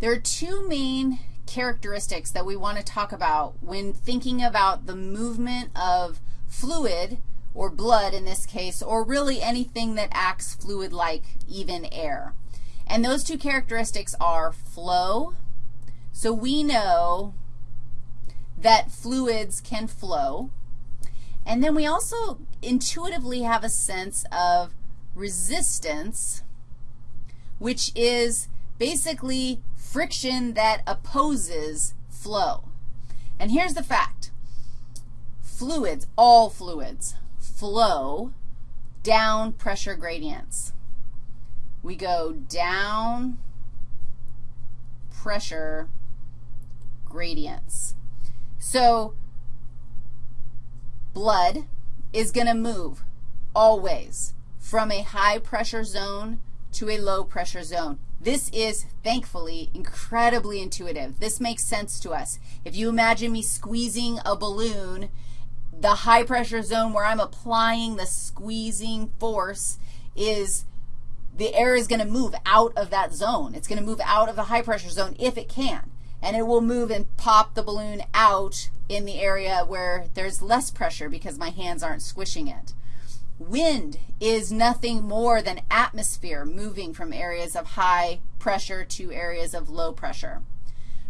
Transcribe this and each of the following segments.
There are two main characteristics that we want to talk about when thinking about the movement of fluid or blood in this case, or really anything that acts fluid-like, even air. And those two characteristics are flow. So we know that fluids can flow. And then we also intuitively have a sense of resistance, which is basically friction that opposes flow. And here's the fact. Fluids, all fluids, flow down pressure gradients. We go down pressure gradients. So blood is going to move always from a high pressure zone to a low pressure zone. This is, thankfully, incredibly intuitive. This makes sense to us. If you imagine me squeezing a balloon, the high pressure zone where I'm applying the squeezing force is the air is going to move out of that zone. It's going to move out of the high pressure zone if it can. And it will move and pop the balloon out in the area where there's less pressure because my hands aren't squishing it. Wind is nothing more than atmosphere moving from areas of high pressure to areas of low pressure.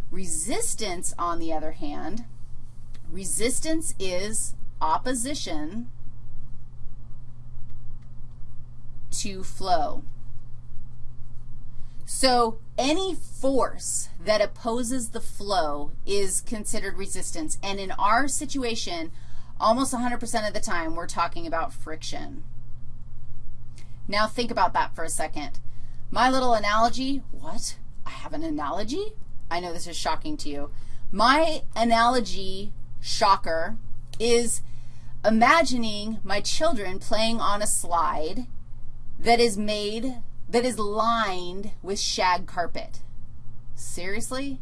Resistance, on the other hand, resistance is opposition to flow. So any force that opposes the flow is considered resistance. And in our situation, Almost 100% of the time, we're talking about friction. Now think about that for a second. My little analogy, what? I have an analogy? I know this is shocking to you. My analogy shocker is imagining my children playing on a slide that is made, that is lined with shag carpet. Seriously?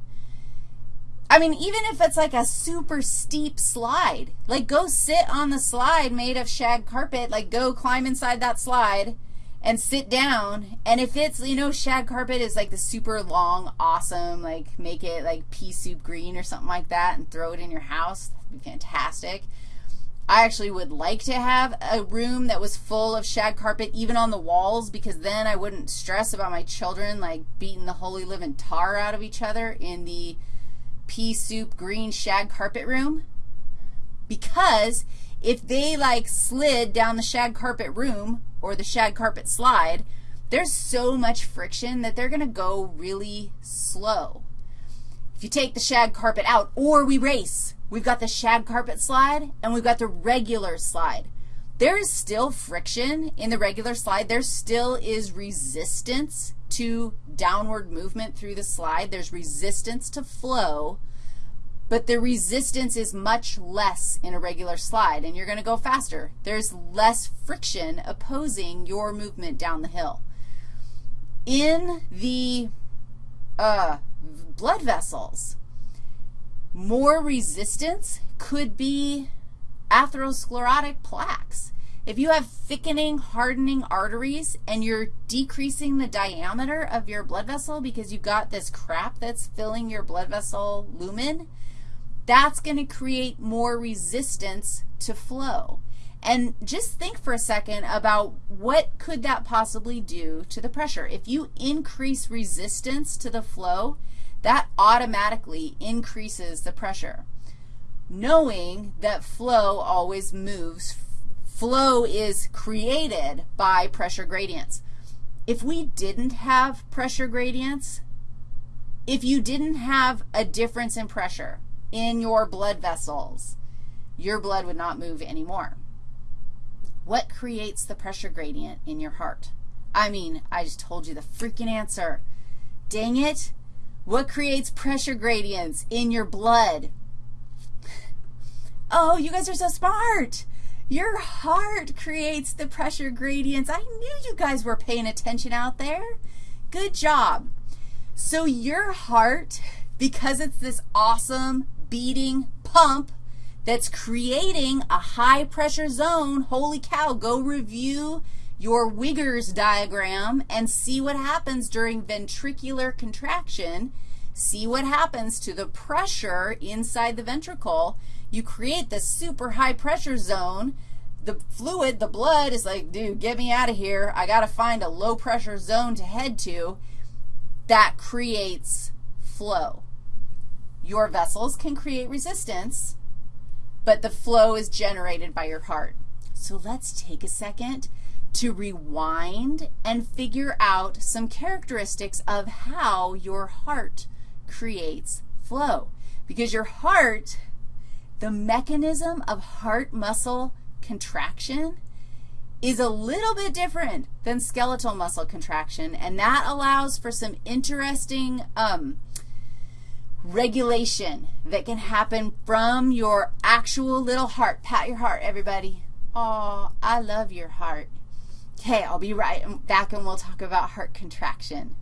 I mean, even if it's like a super steep slide, like go sit on the slide made of shag carpet, like go climb inside that slide and sit down. And if it's, you know, shag carpet is like the super long, awesome, like make it like pea soup green or something like that and throw it in your house. That'd be fantastic. I actually would like to have a room that was full of shag carpet even on the walls because then I wouldn't stress about my children like beating the holy living tar out of each other in the pea soup green shag carpet room because if they like slid down the shag carpet room or the shag carpet slide, there's so much friction that they're going to go really slow. If you take the shag carpet out, or we race, we've got the shag carpet slide and we've got the regular slide. There is still friction in the regular slide. There still is resistance to downward movement through the slide. There's resistance to flow, but the resistance is much less in a regular slide, and you're going to go faster. There's less friction opposing your movement down the hill. In the uh, blood vessels, more resistance could be atherosclerotic plaques. If you have thickening, hardening arteries and you're decreasing the diameter of your blood vessel because you've got this crap that's filling your blood vessel lumen, that's going to create more resistance to flow. And just think for a second about what could that possibly do to the pressure. If you increase resistance to the flow, that automatically increases the pressure. Knowing that flow always moves flow is created by pressure gradients. If we didn't have pressure gradients, if you didn't have a difference in pressure in your blood vessels, your blood would not move anymore. What creates the pressure gradient in your heart? I mean, I just told you the freaking answer. Dang it. What creates pressure gradients in your blood? Oh, you guys are so smart. Your heart creates the pressure gradients. I knew you guys were paying attention out there. Good job. So your heart, because it's this awesome beating pump that's creating a high pressure zone, holy cow, go review your Wiggers diagram and see what happens during ventricular contraction. See what happens to the pressure inside the ventricle. You create this super high pressure zone. The fluid, the blood is like, dude, get me out of here. I got to find a low pressure zone to head to. That creates flow. Your vessels can create resistance, but the flow is generated by your heart. So let's take a second to rewind and figure out some characteristics of how your heart creates flow. Because your heart, the mechanism of heart muscle contraction is a little bit different than skeletal muscle contraction, and that allows for some interesting um, regulation that can happen from your actual little heart. Pat your heart, everybody. Oh, I love your heart. Okay, I'll be right back and we'll talk about heart contraction.